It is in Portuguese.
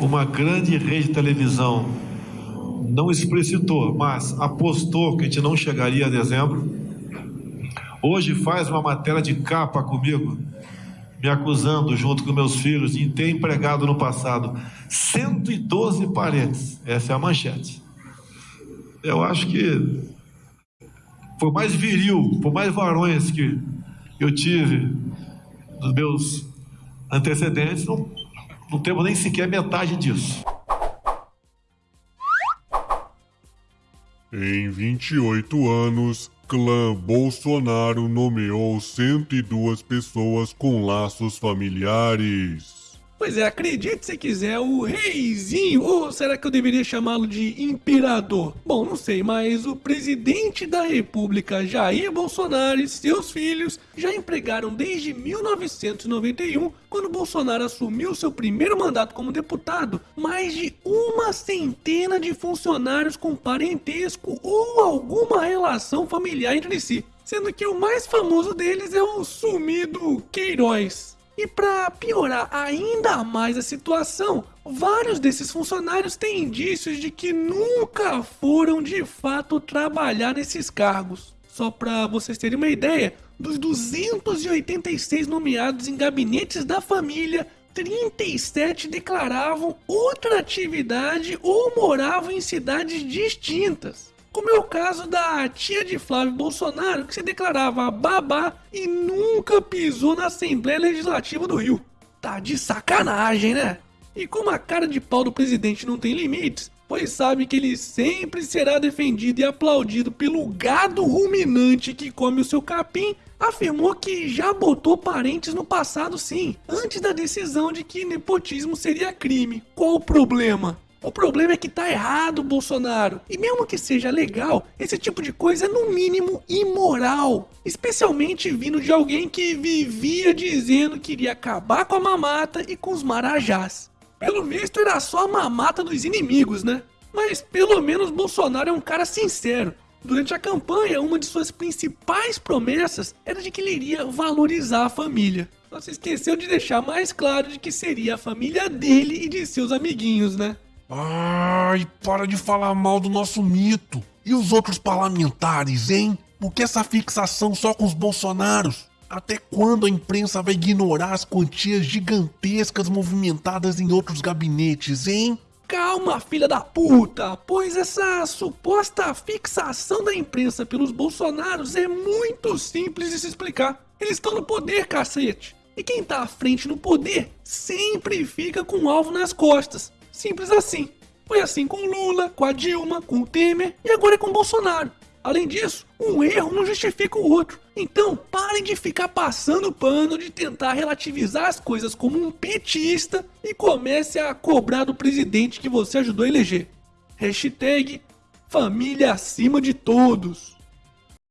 uma grande rede de televisão não explicitou, mas apostou que a gente não chegaria a dezembro. Hoje faz uma matéria de capa comigo, me acusando, junto com meus filhos, de ter empregado no passado 112 parentes. Essa é a manchete. Eu acho que por mais viril, por mais varões que eu tive dos meus antecedentes, não, não temos nem sequer metade disso. Em 28 anos, clã Bolsonaro nomeou 102 pessoas com laços familiares. Pois é, acredite se quiser, o reizinho, ou será que eu deveria chamá-lo de imperador? Bom, não sei, mas o presidente da república, Jair Bolsonaro e seus filhos já empregaram desde 1991, quando Bolsonaro assumiu seu primeiro mandato como deputado, mais de uma centena de funcionários com parentesco ou alguma relação familiar entre si. Sendo que o mais famoso deles é o sumido Queiroz. E para piorar ainda mais a situação, vários desses funcionários têm indícios de que nunca foram de fato trabalhar nesses cargos. Só para vocês terem uma ideia, dos 286 nomeados em gabinetes da família, 37 declaravam outra atividade ou moravam em cidades distintas como é o caso da tia de Flávio Bolsonaro, que se declarava babá e nunca pisou na Assembleia Legislativa do Rio. Tá de sacanagem, né? E como a cara de pau do presidente não tem limites, pois sabe que ele sempre será defendido e aplaudido pelo gado ruminante que come o seu capim, afirmou que já botou parentes no passado sim, antes da decisão de que nepotismo seria crime. Qual o problema? O problema é que tá errado, Bolsonaro. E mesmo que seja legal, esse tipo de coisa é no mínimo imoral. Especialmente vindo de alguém que vivia dizendo que iria acabar com a mamata e com os marajás. Pelo visto era só a mamata dos inimigos, né? Mas pelo menos Bolsonaro é um cara sincero. Durante a campanha, uma de suas principais promessas era de que ele iria valorizar a família. Só se esqueceu de deixar mais claro de que seria a família dele e de seus amiguinhos, né? Ai, para de falar mal do nosso mito. E os outros parlamentares, hein? Por que essa fixação só com os bolsonaros? Até quando a imprensa vai ignorar as quantias gigantescas movimentadas em outros gabinetes, hein? Calma, filha da puta, pois essa suposta fixação da imprensa pelos bolsonaros é muito simples de se explicar. Eles estão no poder, cacete. E quem tá à frente no poder sempre fica com o alvo nas costas. Simples assim. Foi assim com Lula, com a Dilma, com o Temer e agora é com o Bolsonaro. Além disso, um erro não justifica o outro. Então, parem de ficar passando pano de tentar relativizar as coisas como um petista e comece a cobrar do presidente que você ajudou a eleger. Hashtag família acima de todos.